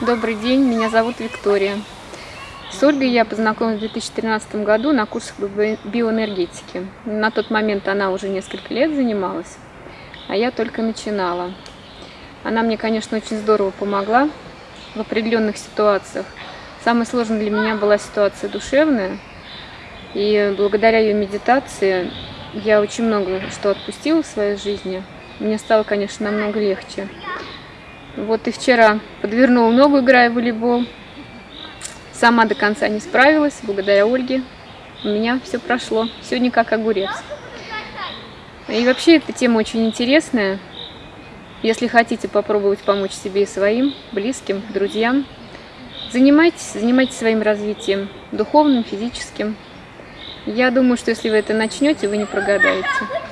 Добрый день, меня зовут Виктория. С Ольгой я познакомилась в 2013 году на курсах биоэнергетики. На тот момент она уже несколько лет занималась, а я только начинала. Она мне, конечно, очень здорово помогла в определенных ситуациях. Самой сложной для меня была ситуация душевная, и благодаря ее медитации я очень много что отпустила в своей жизни. Мне стало, конечно, намного легче. Вот и вчера подвернула ногу, играя в волейбол. Сама до конца не справилась, благодаря Ольге. У меня все прошло, сегодня как огурец. И вообще эта тема очень интересная. Если хотите попробовать помочь себе и своим, близким, друзьям, занимайтесь, занимайтесь своим развитием, духовным, физическим. Я думаю, что если вы это начнете, вы не прогадаете.